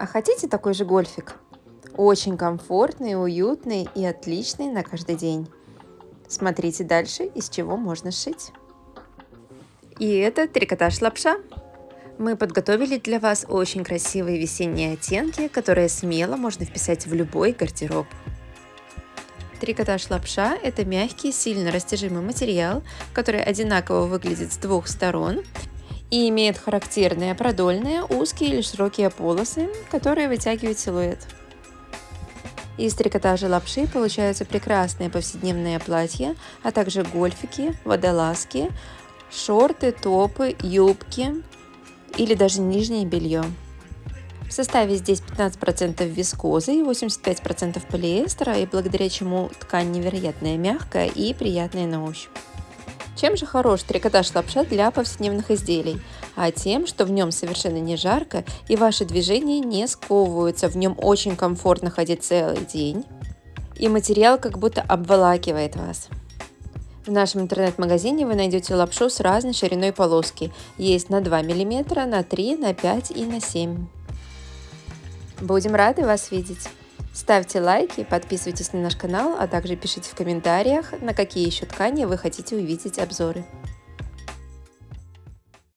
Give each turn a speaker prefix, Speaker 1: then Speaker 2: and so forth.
Speaker 1: А хотите такой же гольфик? Очень комфортный, уютный и отличный на каждый день. Смотрите дальше, из чего можно сшить. И это трикотаж лапша. Мы подготовили для вас очень красивые весенние оттенки, которые смело можно вписать в любой гардероб. Трикотаж лапша – это мягкий, сильно растяжимый материал, который одинаково выглядит с двух сторон и имеет характерные продольные, узкие или широкие полосы, которые вытягивают силуэт. Из трикотажа лапши получаются прекрасные повседневные платья, а также гольфики, водолазки, шорты, топы, юбки или даже нижнее белье. В составе здесь 15% вискозы и 85% полиэстера, и благодаря чему ткань невероятно мягкая и приятная на ощупь. Чем же хорош трикотаж лапша для повседневных изделий? А тем, что в нем совершенно не жарко и ваши движения не сковываются, в нем очень комфортно ходить целый день. И материал как будто обволакивает вас. В нашем интернет-магазине вы найдете лапшу с разной шириной полоски. Есть на 2 мм, на 3, на 5 и на 7 Будем рады вас видеть! Ставьте лайки, подписывайтесь на наш канал, а также пишите в комментариях, на какие еще ткани вы хотите увидеть обзоры.